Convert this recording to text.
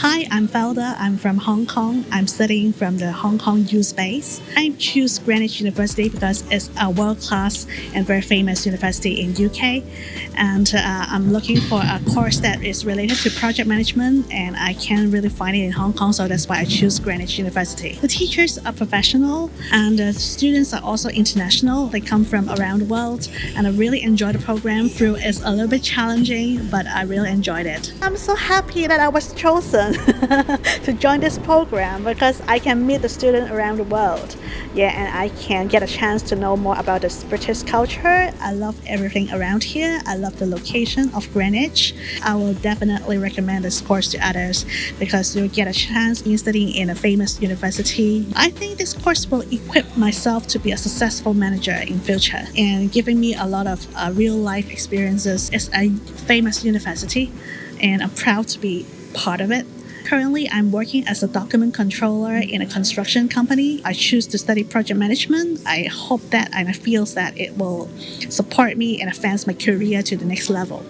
Hi, I'm Felda. I'm from Hong Kong. I'm studying from the Hong Kong U Space. I choose Greenwich University because it's a world-class and very famous university in UK. And uh, I'm looking for a course that is related to project management and I can't really find it in Hong Kong, so that's why I choose Greenwich University. The teachers are professional and the students are also international. They come from around the world and I really enjoy the program through it's a little bit challenging, but I really enjoyed it. I'm so happy that I was chosen to join this program because I can meet the students around the world. Yeah, and I can get a chance to know more about the British culture. I love everything around here. I love the location of Greenwich. I will definitely recommend this course to others because you'll get a chance in studying in a famous university. I think this course will equip myself to be a successful manager in future and giving me a lot of uh, real life experiences. It's a famous university and I'm proud to be part of it. Currently, I'm working as a document controller in a construction company. I choose to study project management. I hope that and I feel that it will support me and advance my career to the next level.